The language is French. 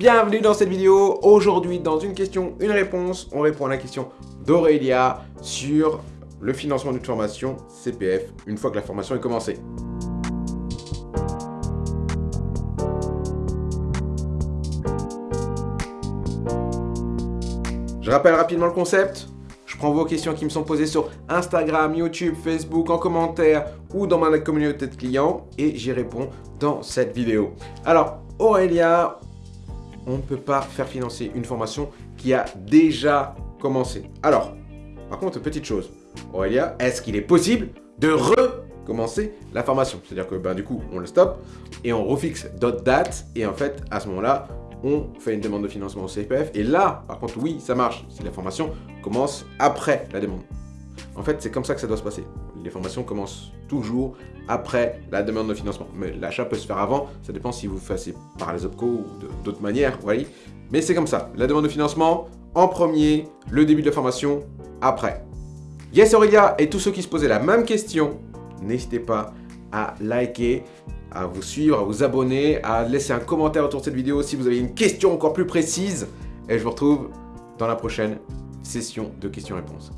Bienvenue dans cette vidéo. Aujourd'hui, dans une question, une réponse, on répond à la question d'Aurélia sur le financement d'une formation CPF une fois que la formation est commencée. Je rappelle rapidement le concept. Je prends vos questions qui me sont posées sur Instagram, YouTube, Facebook, en commentaire ou dans ma communauté de clients et j'y réponds dans cette vidéo. Alors, Aurélia, on ne peut pas faire financer une formation qui a déjà commencé. Alors, par contre, petite chose. Aurélia, est-ce qu'il est possible de recommencer la formation? C'est-à-dire que ben, du coup, on le stoppe et on refixe d'autres dates et en fait, à ce moment-là, on fait une demande de financement au CPF. Et là, par contre, oui, ça marche si la formation commence après la demande. En fait, c'est comme ça que ça doit se passer. Les formations commencent toujours après la demande de financement. Mais l'achat peut se faire avant, ça dépend si vous passez par les OPCO ou d'autres manières, voyez. Mais c'est comme ça, la demande de financement en premier, le début de la formation après. Yes Aurélia et tous ceux qui se posaient la même question, n'hésitez pas à liker, à vous suivre, à vous abonner, à laisser un commentaire autour de cette vidéo si vous avez une question encore plus précise. Et je vous retrouve dans la prochaine session de questions-réponses.